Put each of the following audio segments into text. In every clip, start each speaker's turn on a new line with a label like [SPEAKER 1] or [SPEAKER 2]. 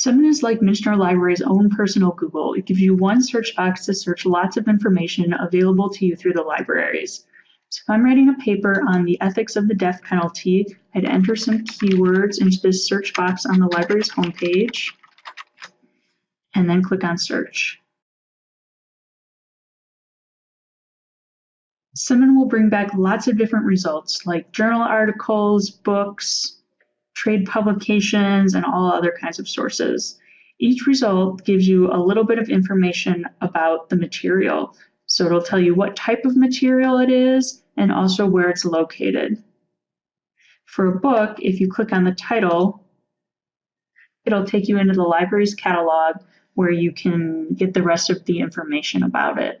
[SPEAKER 1] Summon is like Michener Library's own personal Google. It gives you one search box to search lots of information available to you through the libraries. So if I'm writing a paper on the ethics of the death penalty, I'd enter some keywords into this search box on the library's homepage, and then click on search. Summon will bring back lots of different results like journal articles, books, trade publications, and all other kinds of sources. Each result gives you a little bit of information about the material. So it'll tell you what type of material it is and also where it's located. For a book, if you click on the title, it'll take you into the library's catalog where you can get the rest of the information about it.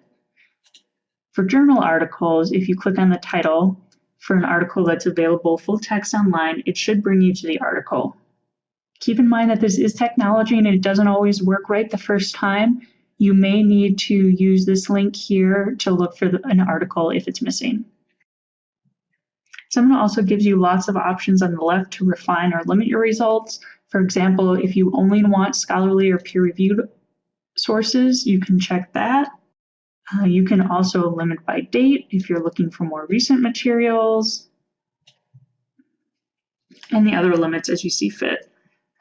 [SPEAKER 1] For journal articles, if you click on the title, for an article that's available full text online, it should bring you to the article. Keep in mind that this is technology and it doesn't always work right the first time. You may need to use this link here to look for the, an article if it's missing. Summon also gives you lots of options on the left to refine or limit your results. For example, if you only want scholarly or peer-reviewed sources, you can check that. Uh, you can also limit by date if you're looking for more recent materials and the other limits as you see fit.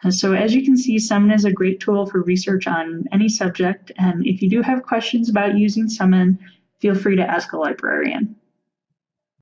[SPEAKER 1] Uh, so as you can see, Summon is a great tool for research on any subject. And if you do have questions about using Summon, feel free to ask a librarian.